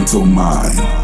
mental mind.